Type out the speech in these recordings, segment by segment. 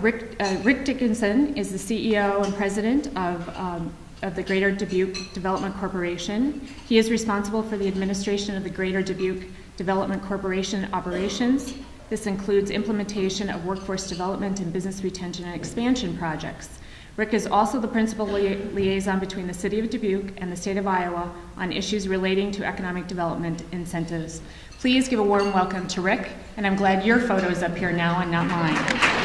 Rick, uh, Rick Dickinson is the CEO and president of, um, of the Greater Dubuque Development Corporation. He is responsible for the administration of the Greater Dubuque Development Corporation operations. This includes implementation of workforce development and business retention and expansion projects. Rick is also the principal lia- liaison between the City of Dubuque and the State of Iowa on issues relating to economic development incentives. Please give a warm welcome to Rick, and I'm glad your photo is up here now and not mine.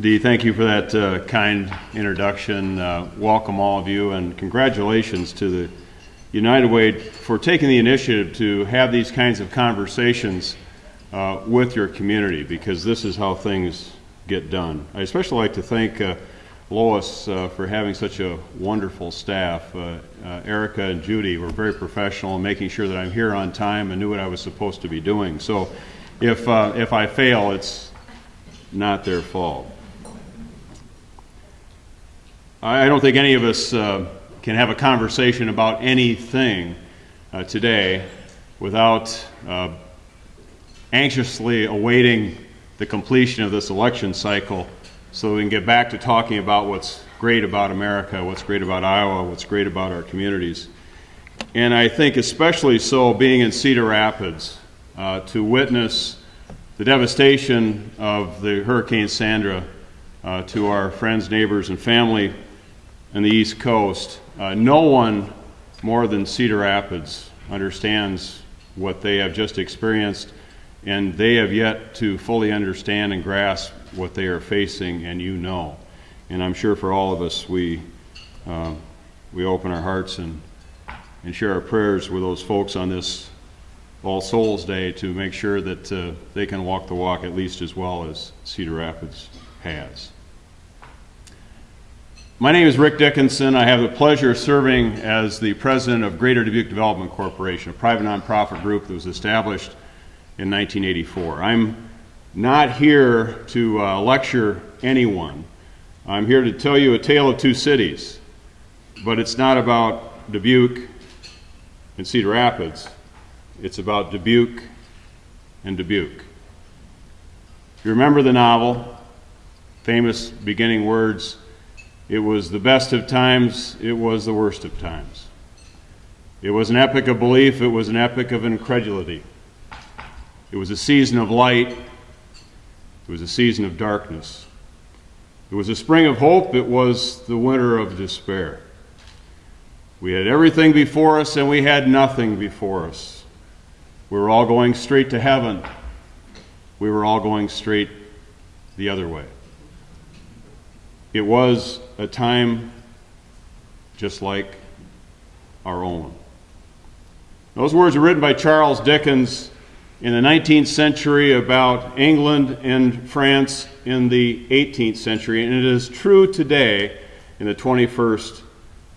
Dee, thank you for that uh, kind introduction. Uh, welcome, all of you, and congratulations to the United Way for taking the initiative to have these kinds of conversations uh, with your community because this is how things get done. I especially like to thank uh, Lois uh, for having such a wonderful staff. Uh, Erica and Judy were very professional in making sure that I'm here on time and knew what I was supposed to be doing. So if, if I fail, it's not their fault. I don't think any of us uh, can have a conversation about anything uh, today without uh, anxiously awaiting the completion of this election cycle so we can get back to talking about what's great about America, what's great about Iowa, what's great about our communities. And I think especially so being in Cedar Rapids uh, to witness the devastation of the Hurricane Sandy uh, to our friends, neighbors, and family on the East Coast. Uh, no one more than Cedar Rapids understands what they have just experienced, and they have yet to fully understand and grasp what they are facing, and you know. And I'm sure for all of us, we, uh, we open our hearts and, and share our prayers with those folks on this All Souls Day to make sure that uh, they can walk the walk at least as well as Cedar Rapids has. My name is Rick Dickinson. I have the pleasure of serving as the president of Greater Dubuque Development Corporation, a private nonprofit group that was established in 1984. I'm not here to uh, lecture anyone. I'm here to tell you a tale of two cities, but it's not about Dubuque and Cedar Rapids. It's about Dubuque and Dubuque. If you remember the novel, famous beginning words, it was the best of times, it was the worst of times. It was an epic of belief, it was an epic of incredulity. It was a season of light, it was a season of darkness. It was a spring of hope, it was the winter of despair. We had everything before us and we had nothing before us. We were all going straight to heaven. We were all going straight the other way. It was a time just like our own. Those words were written by Charles Dickens in the 19th century about England and France in the 18th century, and it is true today in the 21st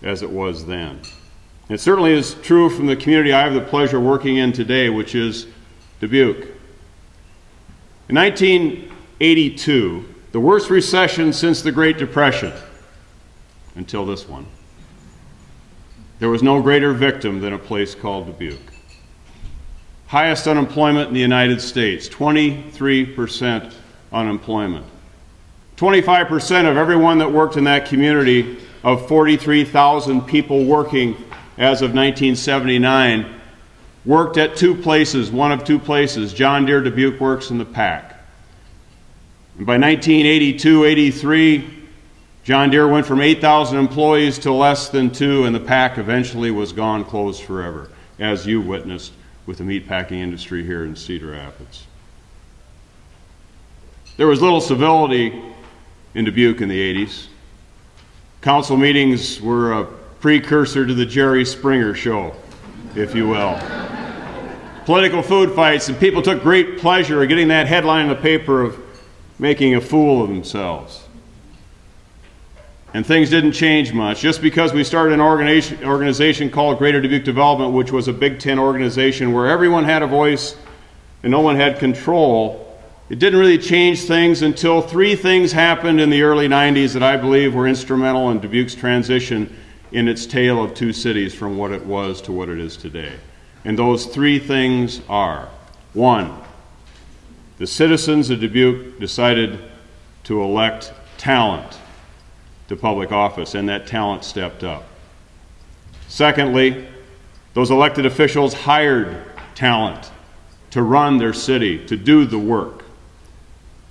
as it was then. It certainly is true from the community I have the pleasure of working in today, which is Dubuque. In 1982, the worst recession since the Great Depression, until this one, there was no greater victim than a place called Dubuque. Highest unemployment in the United States, 23% unemployment. 25% of everyone that worked in that community, of 43,000 people working as of 1979, worked at two places, one of two places. John Deere Dubuque Works in the PAC. And by 1982 83, John Deere went from 8,000 employees to less than two, and the pack eventually was gone, closed forever, as you witnessed with the meatpacking industry here in Cedar Rapids. There was little civility in Dubuque in the 80s. Council meetings were a precursor to the Jerry Springer show, if you will. Political food fights, and people took great pleasure in getting that headline in the paper of making a fool of themselves. And things didn't change much. Just because we started an organization, called Greater Dubuque Development, which was a Big Ten organization where everyone had a voice and no one had control, it didn't really change things until three things happened in the early 90s that I believe were instrumental in Dubuque's transition in its tale of two cities from what it was to what it is today. And those three things are one, the citizens of Dubuque decided to elect talent to public office, and that talent stepped up. Secondly, those elected officials hired talent to run their city, to do the work.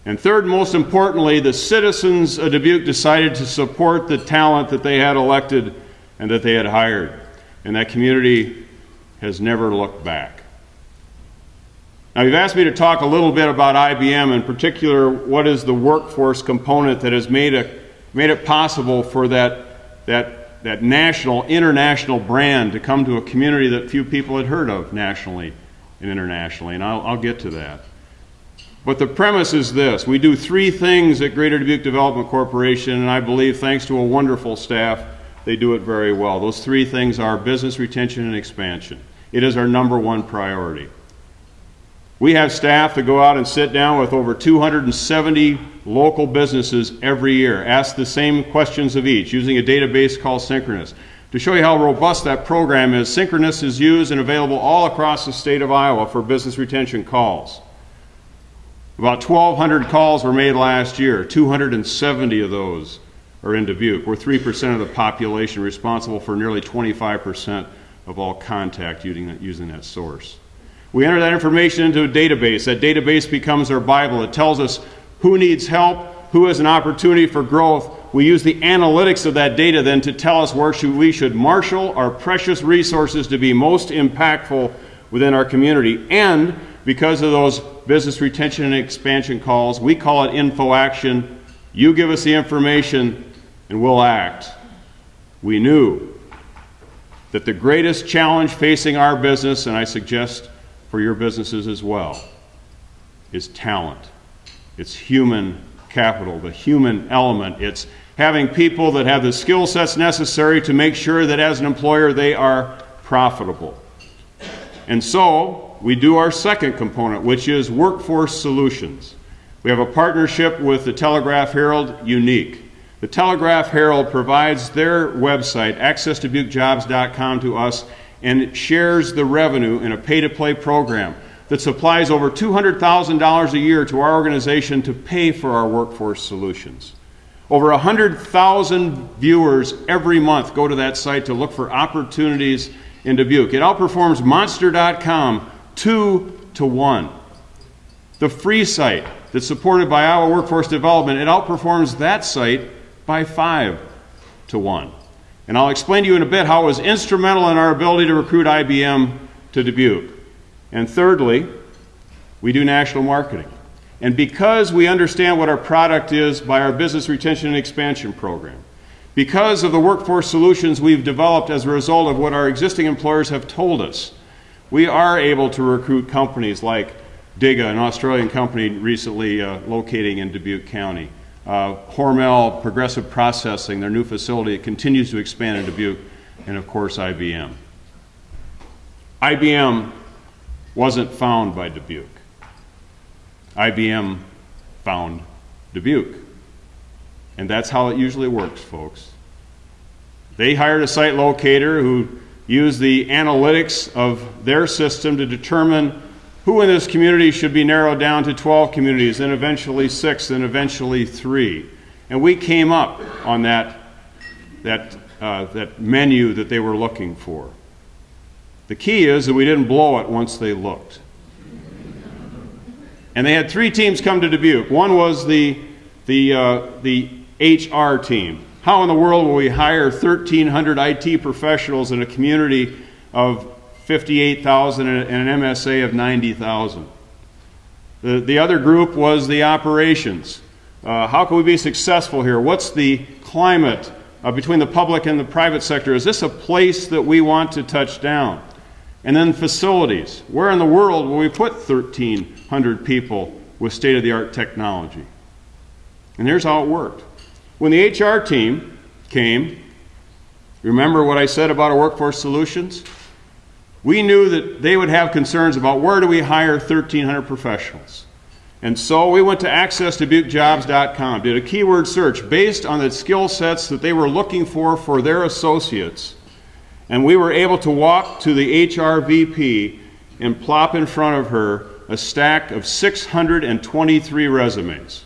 And third, most importantly, the citizens of Dubuque decided to support the talent that they had elected and that they had hired. And that community has never looked back. Now, you've asked me to talk a little bit about IBM, in particular, what is the workforce component that has made, a, made it possible for that, that, that national, international brand to come to a community that few people had heard of nationally and internationally. And I'll, I'll get to that. But the premise is this we do three things at Greater Dubuque Development Corporation, and I believe, thanks to a wonderful staff, they do it very well. Those three things are business retention and expansion. It is our number one priority. We have staff that go out and sit down with over 270 local businesses every year, ask the same questions of each using a database called Synchronist. To show you how robust that program is, Synchronist is used and available all across the state of Iowa for business retention calls. About 1,200 calls were made last year. 270 of those are in Dubuque. We're 3% of the population responsible for nearly 25% of all contact using that, using that source. We enter that information into a database. That database becomes our Bible. It tells us who needs help, who has an opportunity for growth. We use the analytics of that data then to tell us where should, we should marshal our precious resources to be most impactful within our community. And because of those business retention and expansion calls. We call it info action. You give us the information and we'll act. We knew that the greatest challenge facing our business, and I suggest for your businesses as well, is talent. It's human capital, the human element. It's having people that have the skill sets necessary to make sure that as an employer they are profitable. And so we do our second component, which is workforce solutions. We have a partnership with the Telegraph Herald Unique. The Telegraph Herald provides their website, accessdubuquejobs.com, to us and it shares the revenue in a pay to play program that supplies over $200,000 a year to our organization to pay for our workforce solutions. Over 100,000 viewers every month go to that site to look for opportunities in Dubuque. It outperforms Monster.com two to one. The free site that's supported by Iowa Workforce Development, it outperforms that site by five to one. And I'll explain to you in a bit how it was instrumental in our ability to recruit IBM to Dubuque. And thirdly, we do national marketing. And because we understand what our product is by our business retention and expansion program, because of the workforce solutions we've developed as a result of what our existing employers have told us, we are able to recruit companies like Diga, an Australian company recently uh, locating in Dubuque County. Uh, Hormel Progressive Processing, their new facility, it continues to expand in Dubuque, and of course IBM. IBM wasn't found by Dubuque. IBM found Dubuque. And that's how it usually works, folks. They hired a site locator who used the analytics of their system to determine who in this community should be narrowed down to 12 communities, then eventually six, then eventually three. And we came up on that, that, uh, that menu that they were looking for. The key is that we didn't blow it once they looked. And they had three teams come to Dubuque. One was the, the, uh, the HR team. How in the world will we hire 1,300 IT professionals in a community of 58,000 and an MSA of 90,000? The, the other group was the operations. Uh, how can we be successful here? What's the climate uh, between the public and the private sector? Is this a place that we want to touch down? And then facilities. Where in the world will we put 1,300 people with state of the art technology? And here's how it worked. When the HR team came, remember what I said about our workforce solutions? We knew that they would have concerns about where do we hire 1,300 professionals. And so we went to accessdubuquejobs.com, did a keyword search based on the skill sets that they were looking for for their associates. And we were able to walk to the HR VP and plop in front of her a stack of 623 resumes.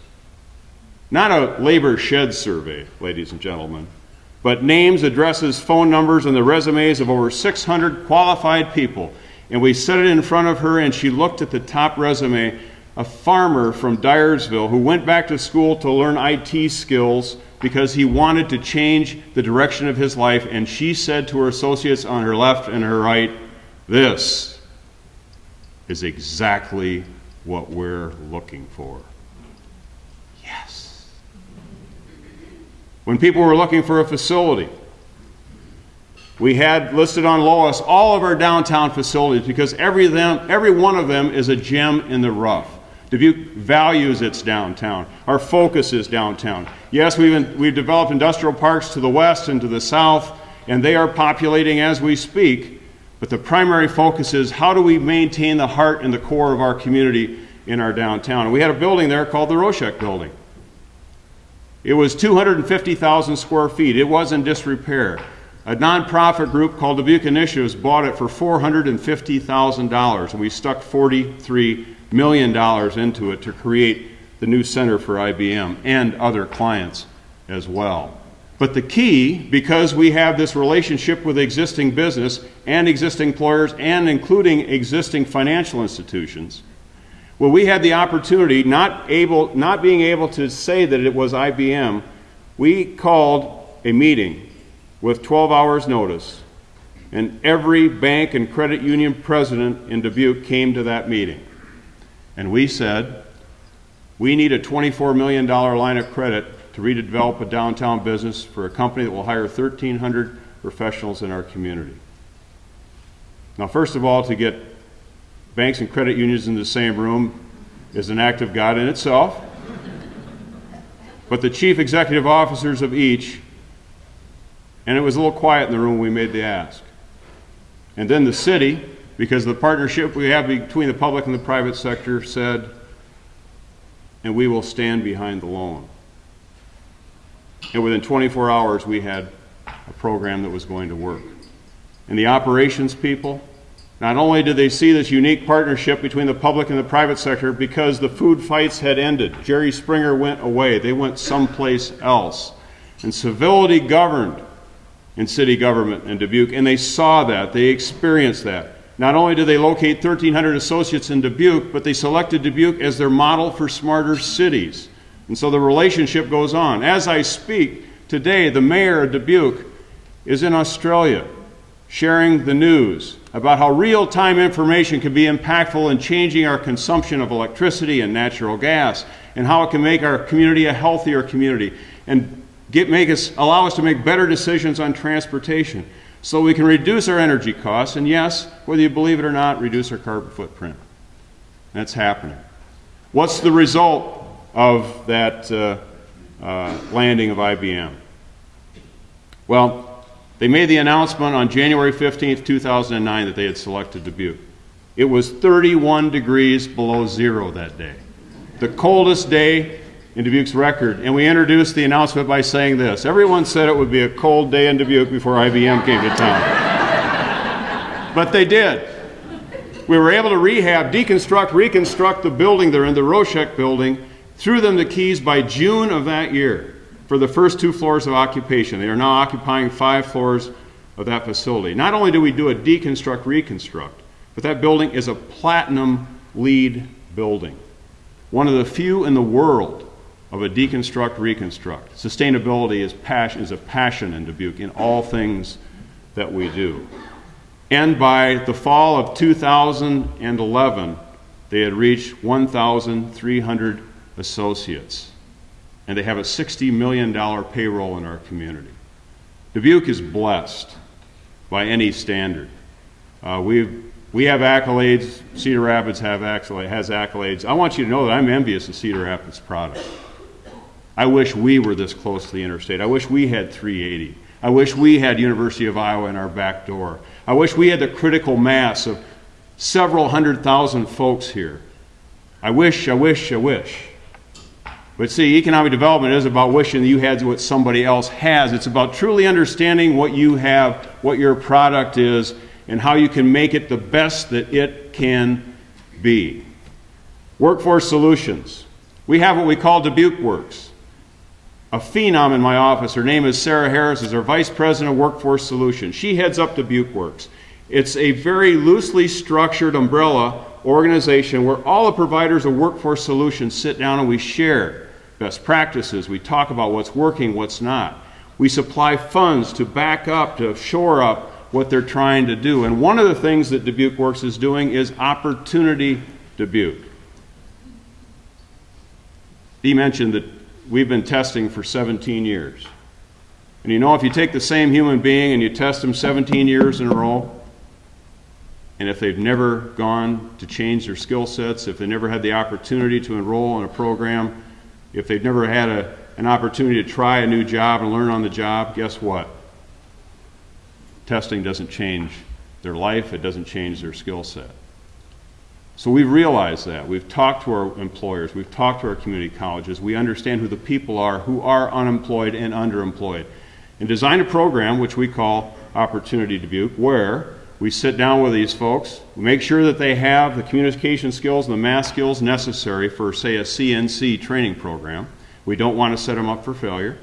Not a labor shed survey, ladies and gentlemen, but names, addresses, phone numbers, and the resumes of over 600 qualified people. And we set it in front of her, and she looked at the top resume a farmer from Dyersville who went back to school to learn IT skills because he wanted to change the direction of his life. And she said to her associates on her left and her right, This is exactly what we're looking for. Yes. When people were looking for a facility, we had listed on LOIS all of our downtown facilities because every, them, every one of them is a gem in the rough. Dubuque values its downtown. Our focus is downtown. Yes, we've, we've developed industrial parks to the west and to the south, and they are populating as we speak. But the primary focus is how do we maintain the heart and the core of our community in our downtown? And we had a building there called the Roshek Building. It was 250,000 square feet. It was in disrepair. A nonprofit group called Dubuque Initiatives bought it for $450,000, and we stuck 43 million dollars into it to create the new center for IBM and other clients as well. But the key, because we have this relationship with existing business and existing employers and including existing financial institutions, well, we had the opportunity, not, able, not being able to say that it was IBM, we called a meeting with 12 hours' notice, and every bank and credit union president in Dubuque came to that meeting. And we said, we need a $24 million line of credit to redevelop a downtown business for a company that will hire 1,300 professionals in our community. Now, first of all, to get banks and credit unions in the same room is an act of God in itself. But the chief executive officers of each, and it was a little quiet in the room when we made the ask. And then the city, because the partnership we have between the public and the private sector said, and we will stand behind the loan. And within 24 hours, we had a program that was going to work. And the operations people, not only did they see this unique partnership between the public and the private sector because the food fights had ended, Jerry Springer went away, they went someplace else. And civility governed in city government in Dubuque, and they saw that, they experienced that. Not only did they locate 1,300 associates in Dubuque, but they selected Dubuque as their model for smarter cities. And so the relationship goes on. As I speak today, the mayor of Dubuque is in Australia sharing the news about how real time information can be impactful in changing our consumption of electricity and natural gas, and how it can make our community a healthier community and get, make us, allow us to make better decisions on transportation so we can reduce our energy costs, and yes, whether you believe it or not, reduce our carbon footprint. That's happening. What's the result of that uh, uh, landing of IBM? Well, they made the announcement on January 15th, 2009, that they had selected Dubuque. It was 31 degrees below zero that day. The coldest day in Dubuque's record. And we introduced the announcement by saying this Everyone said it would be a cold day in Dubuque before IBM came to town. but they did. We were able to rehab, deconstruct, reconstruct the building there in the Roshek building, threw them the keys by June of that year for the first two floors of occupation. They are now occupying five floors of that facility. Not only do we do a deconstruct, reconstruct, but that building is a platinum LEED building. One of the few in the world of a deconstruct reconstruct. Sustainability is, passion, is a passion in Dubuque in all things that we do. And by the fall of 2011, they had reached 1,300 associates. And they have a $60 million payroll in our community. Dubuque is blessed by any standard. Uh, we've, we have accolades. Cedar Rapids have accolades, has accolades. I want you to know that I'm envious of Cedar Rapids' product. I wish we were this close to the interstate. I wish we had 380. I wish we had University of Iowa in our back door. I wish we had the critical mass of several hundred thousand folks here. I wish, I wish, I wish. But see, economic development is about wishing you had what somebody else has. It's about truly understanding what you have, what your product is, and how you can make it the best that it can be. Workforce Solutions. We have what we call Dubuque Works. A phenom in my office, her name is Sarah Harris, is our Vice President of Workforce Solutions. She heads up Dubuque Works. It's a very loosely structured umbrella organization where all the providers of workforce solutions sit down and we share best practices. We talk about what's working, what's not. We supply funds to back up, to shore up what they're trying to do. And one of the things that Dubuque Works is doing is Opportunity Dubuque. He mentioned that we've been testing for 17 years. And you know, if you take the same human being and you test them 17 years in a row, and if they've never gone to change their skill sets, if they never had the opportunity to enroll in a program, if they've never had a, an opportunity to try a new job and learn on the job, guess what? Testing doesn't change their life, it doesn't change their skill set. So we've realized that. We've talked to our employers, we've talked to our community colleges, we understand who the people are who are unemployed and underemployed. And designed a program which we call Opportunity Dubuque, where we sit down with these folks, we make sure that they have the communication skills and the math skills necessary for, say, a CNC training program. We don't want to set them up for failure.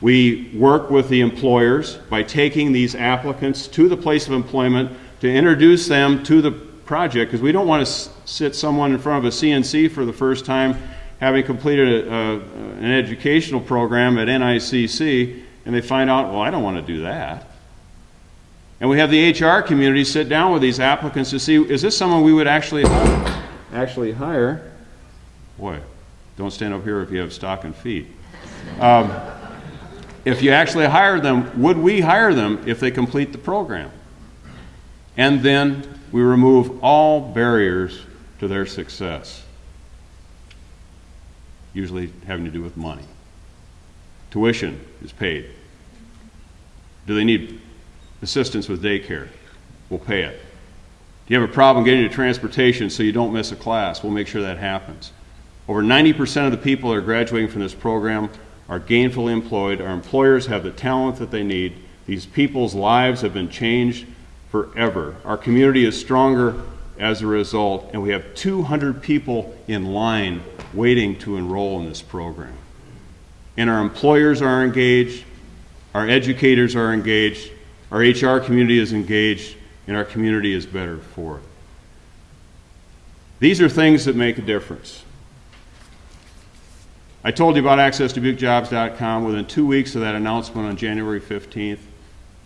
We work with the employers by taking these applicants to the place of employment to introduce them to the project because we don't want to sit someone in front of a CNC for the first time having completed a, a, an educational program at NICC and they find out, well, I don't want to do that. And we have the HR community sit down with these applicants to see, is this someone we would actually hire? actually hire? Boy, don't stand up here if you have stocking feet. Um, if you actually hire them, would we hire them if they complete the program? And then we remove all barriers to their success, usually having to do with money. Tuition is paid. Do they need assistance with daycare. We'll pay it. Do you have a problem getting to transportation so you don't miss a class? We'll make sure that happens. Over 90% of the people that are graduating from this program are gainfully employed. Our employers have the talent that they need. These people's lives have been changed forever. Our community is stronger as a result, and we have 200 people in line waiting to enroll in this program. And our employers are engaged, our educators are engaged, our HR community is engaged, and our community is better for it. These are things that make a difference. I told you about access to accessdubuquejobs.com. Within two weeks of that announcement on January 15th,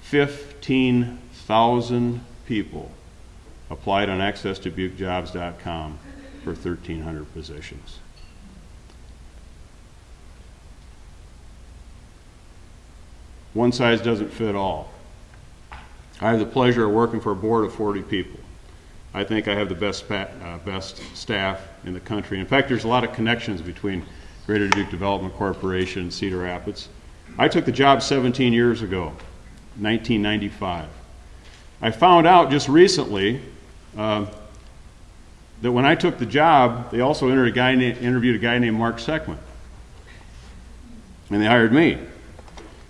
15,000 people applied on access to accessdubuquejobs.com for 1,300 positions. One size doesn't fit all. I have the pleasure of working for a board of 40 people. I think I have the best, uh, best staff in the country. In fact, there's a lot of connections between Greater Dubuque Development Corporation and Cedar Rapids. I took the job 17 years ago, 1995. I found out just recently uh, that when I took the job, they also a guy interviewed a guy named Mark Seckman. And they hired me.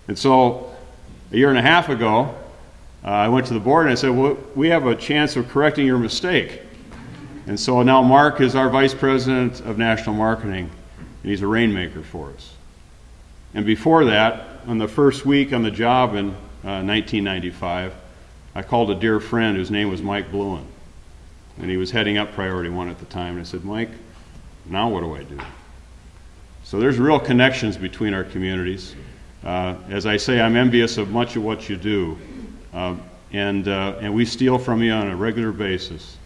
And so a year and a half ago, uh, I went to the board and I said, well, we have a chance of correcting your mistake. And so now Mark is our vice president of national marketing, and he's a rainmaker for us. And before that, on the first week on the job in uh, 1995, I called a dear friend whose name was Mike Bluen. And he was heading up Priority One at the time. And I said, Mike, now what do I do? So there's real connections between our communities. Uh, as I say, I'm envious of much of what you do. Uh, and, uh, and we steal from you on a regular basis.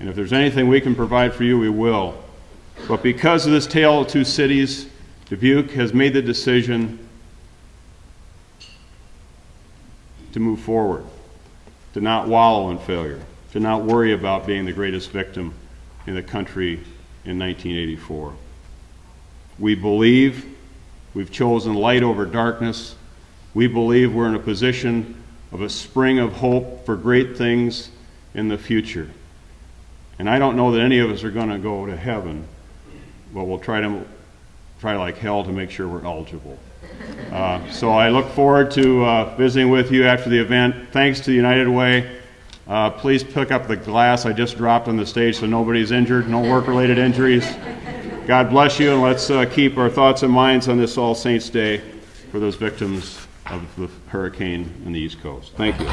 And if there's anything we can provide for you, we will. But because of this tale of two cities, Dubuque has made the decision to move forward, to not wallow in failure, to not worry about being the greatest victim in the country in 1984. We believe we've chosen light over darkness. We believe we're in a position of a spring of hope for great things in the future. And I don't know that any of us are going to go to heaven, but we'll try to try like hell to make sure we're eligible. Uh, so I look forward to uh, visiting with you after the event. Thanks to United Way, Uh, Please pick up the glass I just dropped on the stage so nobody's injured, no work-related injuries. God bless you, and let's uh, keep our thoughts and minds on this All Saints' Day for those victims of the hurricane in the East Coast. Thank you.